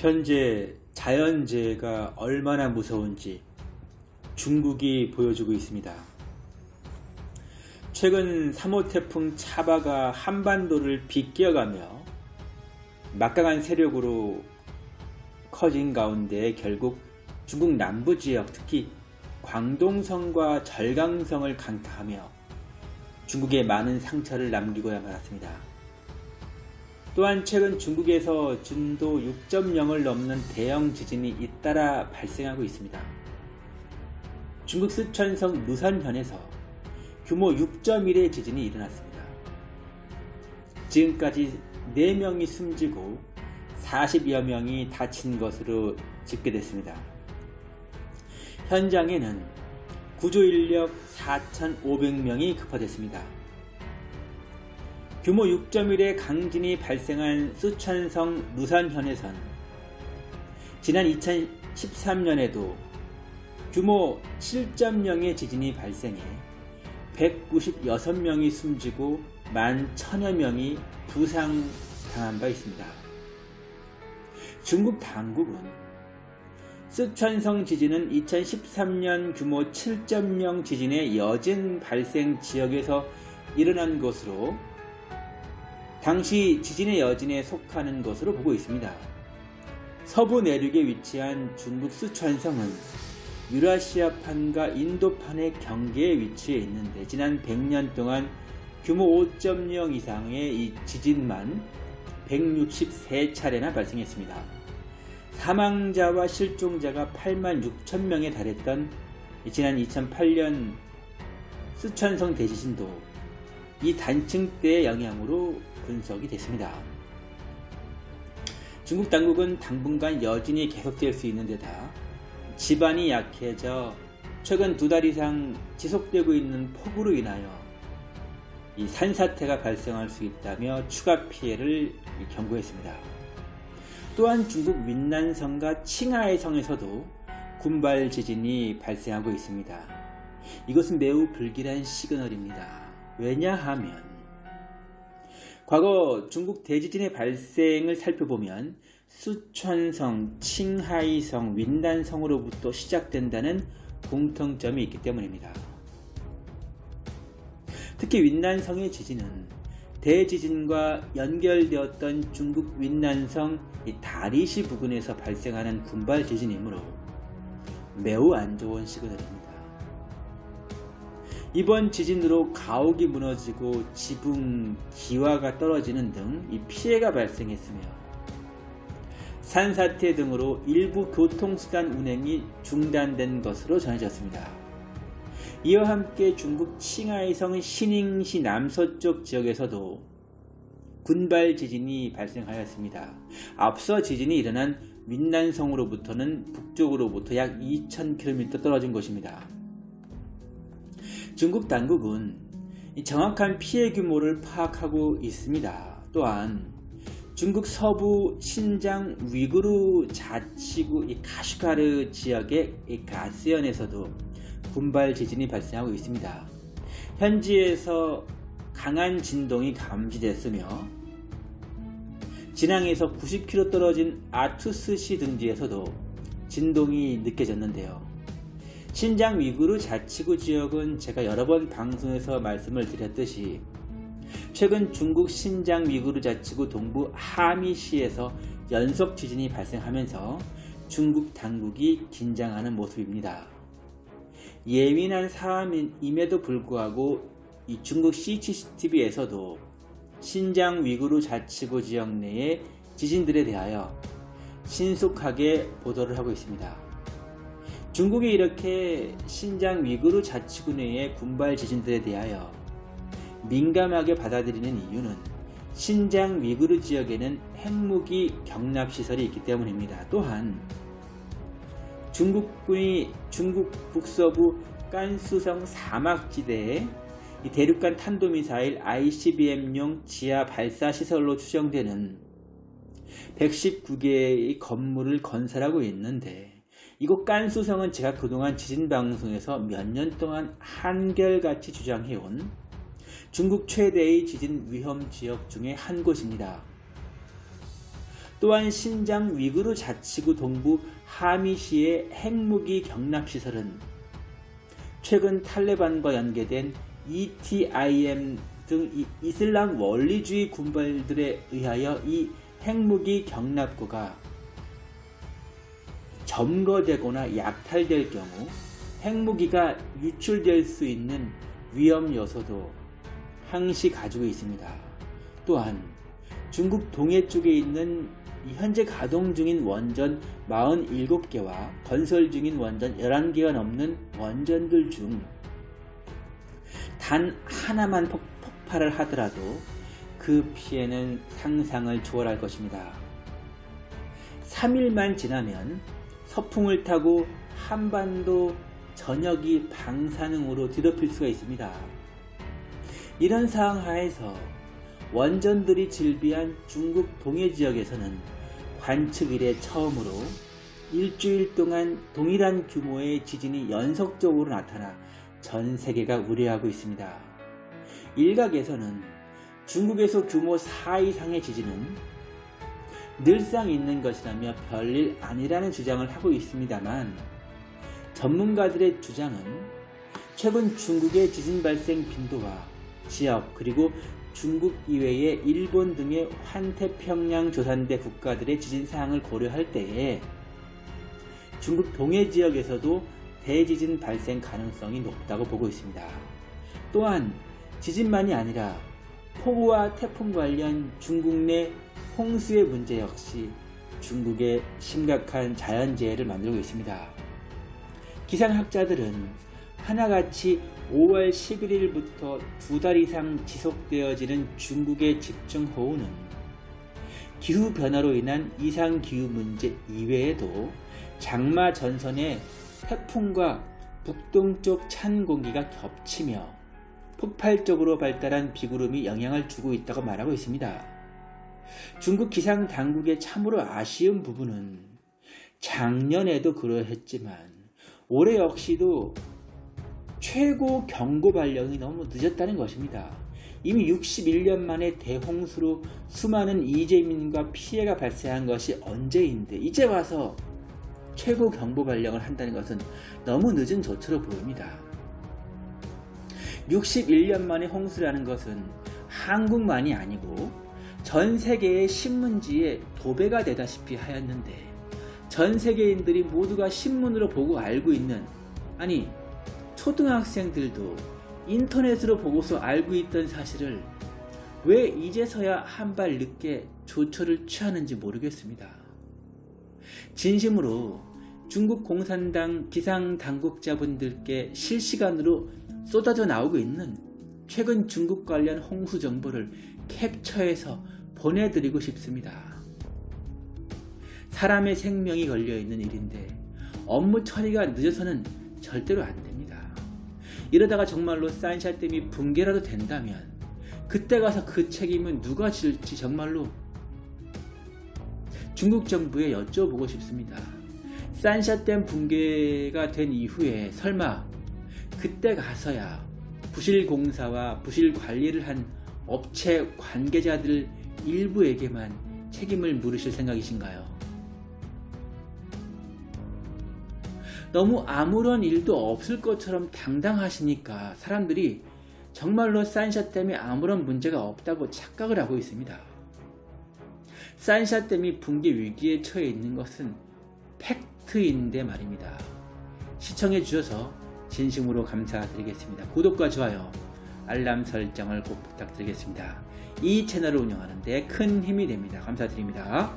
현재 자연재해가 얼마나 무서운지 중국이 보여주고 있습니다. 최근 3호 태풍 차바가 한반도를 빗겨가며 막강한 세력으로 커진 가운데 결국 중국 남부 지역 특히 광동성과 절강성을 강타하며 중국에 많은 상처를 남기고야 말았습니다. 또한 최근 중국에서 진도 6.0을 넘는 대형 지진이 잇따라 발생하고 있습니다. 중국 쓰촨성 무산현에서 규모 6.1의 지진이 일어났습니다. 지금까지 4명이 숨지고 40여 명이 다친 것으로 집계됐습니다. 현장에는 구조인력 4,500명이 급파됐습니다. 규모 6.1의 강진이 발생한 수천성 루산현에선 지난 2013년에도 규모 7.0의 지진이 발생해 196명이 숨지고 만 천여 명이 부상당한 바 있습니다. 중국 당국은 쓰촨성 지진은 2013년 규모 7.0 지진의 여진 발생 지역에서 일어난 것으로 당시 지진의 여진에 속하는 것으로 보고 있습니다. 서부 내륙에 위치한 중국 쓰촨성은 유라시아판과 인도판의 경계에 위치해 있는데 지난 100년 동안 규모 5.0 이상의 이 지진만 163차례나 발생했습니다. 사망자와 실종자가 8만 6천 명에 달했던 지난 2008년 쓰촨성 대지진도 이 단층 대의 영향으로 분석이 됐습니다. 중국 당국은 당분간 여진이 계속될 수 있는 데다 집안이 약해져 최근 두 달 이상 지속되고 있는 폭우로 인하여 이 산사태가 발생할 수 있다며 추가 피해를 경고했습니다. 또한 중국 윈난성과 칭하이 성에서도 군발 지진이 발생하고 있습니다. 이것은 매우 불길한 시그널입니다. 왜냐하면 과거 중국 대지진의 발생을 살펴보면 수천성, 칭하이성, 윈난성으로부터 시작된다는 공통점이 있기 때문입니다. 특히 윈난성의 지진은 대지진과 연결되었던 중국 윈난성 다리시 부근에서 발생하는 군발 지진이므로 매우 안 좋은 시그널입니다. 이번 지진으로 가옥이 무너지고 지붕, 기와가 떨어지는 등 피해가 발생했으며 산사태 등으로 일부 교통수단 운행이 중단된 것으로 전해졌습니다. 이와 함께 중국 칭하이성 신잉시 남서쪽 지역에서도 군발 지진이 발생하였습니다. 앞서 지진이 일어난 윈난성으로부터는 북쪽으로부터 약 2000km 떨어진 곳입니다. 중국 당국은 정확한 피해 규모를 파악하고 있습니다. 또한 중국 서부 신장 위구르 자치구 카슈가르 지역의 가스연에서도 군발 지진이 발생하고 있습니다. 현지에서 강한 진동이 감지됐으며 진앙에서 90km 떨어진 아투스시 등지에서도 진동이 느껴졌는데요. 신장 위구르 자치구 지역은 제가 여러 번 방송에서 말씀을 드렸듯이 최근 중국 신장 위구르 자치구 동부 하미시에서 연속 지진이 발생하면서 중국 당국이 긴장하는 모습입니다. 예민한 사안임에도 불구하고 이 중국 CCTV에서도 신장 위구르 자치구 지역 내의 지진들에 대하여 신속하게 보도를 하고 있습니다. 중국이 이렇게 신장 위구르 자치구 내의 군발 지진들에 대하여 민감하게 받아들이는 이유는 신장 위구르 지역에는 핵무기 경납시설이 있기 때문입니다. 또한 중국군이 중국 북서부 깐수성 사막지대에 대륙간 탄도미사일 ICBM용 지하 발사시설로 추정되는 119개의 건물을 건설하고 있는데 이곳 깐수성은 제가 그동안 지진방송에서 몇 년 동안 한결같이 주장해온 중국 최대의 지진 위험 지역 중의 한 곳입니다. 또한 신장 위구르 자치구 동부 하미시의 핵무기 경납시설은 최근 탈레반과 연계된 ETIM 등 이슬람 원리주의 군발들에 의하여 이 핵무기 경납고가 점거되거나 약탈될 경우 핵무기가 유출될 수 있는 위험 요소도 항시 가지고 있습니다. 또한 중국 동해 쪽에 있는 현재 가동 중인 원전 47개와 건설 중인 원전 11개가 넘는 원전들 중 단 하나만 폭, 폭발을 하더라도 그 피해는 상상을 초월할 것입니다. 3일만 지나면 서풍을 타고 한반도 전역이 방사능으로 뒤덮일 수가 있습니다. 이런 상황 하에서 원전들이 질비한 중국 동해 지역에서는 관측 이래 처음으로 일주일 동안 동일한 규모의 지진이 연속적으로 나타나 전 세계가 우려하고 있습니다. 일각에서는 중국에서 규모 4 이상의 지진은 늘상 있는 것이라며 별일 아니라는 주장을 하고 있습니다만 전문가들의 주장은 최근 중국의 지진 발생 빈도와 지역 그리고 중국 이외의 일본 등의 환태평양 조산대 국가들의 지진 사항을 고려할 때에 중국 동해 지역에서도 대지진 발생 가능성이 높다고 보고 있습니다. 또한 지진만이 아니라 폭우와 태풍 관련 중국 내 홍수의 문제 역시 중국의 심각한 자연재해를 만들고 있습니다. 기상학자들은 하나같이 5월 11일부터 두 달 이상 지속되어지는 중국의 집중호우는 기후변화로 인한 이상기후 문제 이외에도 장마 전선의 태풍과 북동쪽 찬 공기가 겹치며 폭발적으로 발달한 비구름이 영향을 주고 있다고 말하고 있습니다. 중국 기상 당국의 참으로 아쉬운 부분은 작년에도 그러했지만 올해 역시도 최고 경고 발령이 너무 늦었다는 것입니다. 이미 61년 만에 대홍수로 수많은 이재민과 피해가 발생한 것이 언제인데 이제 와서 최고 경보 발령을 한다는 것은 너무 늦은 조처로 보입니다. 61년 만에 홍수라는 것은 한국만이 아니고 전 세계의 신문지에 도배가 되다시피 하였는데 전 세계인들이 모두가 신문으로 보고 알고 있는 아니 초등학생들도 인터넷으로 보고서 알고 있던 사실을 왜 이제서야 한 발 늦게 조처를 취하는지 모르겠습니다. 진심으로 중국 공산당 기상 당국자분들께 실시간으로 쏟아져 나오고 있는 최근 중국 관련 홍수 정보를 캡처해서 보내드리고 싶습니다. 사람의 생명이 걸려있는 일인데 업무 처리가 늦어서는 절대로 안 됩니다. 이러다가 정말로 산샤댐이 붕괴라도 된다면 그때 가서 그 책임은 누가 질지 정말로 중국 정부에 여쭤보고 싶습니다. 산샤댐 붕괴가 된 이후에 설마 그때 가서야 부실 공사와 부실 관리를 한 업체 관계자들 일부에게만 책임을 물으실 생각이신가요? 너무 아무런 일도 없을 것처럼 당당하시니까 사람들이 정말로 산샤댐에 아무런 문제가 없다고 착각을 하고 있습니다. 산샤댐이 붕괴 위기에 처해 있는 것은 팩트인데 말입니다. 시청해 주셔서 진심으로 감사드리겠습니다. 구독과 좋아요, 알람 설정을 꼭 부탁드리겠습니다. 이 채널을 운영하는 데 큰 힘이 됩니다. 감사드립니다.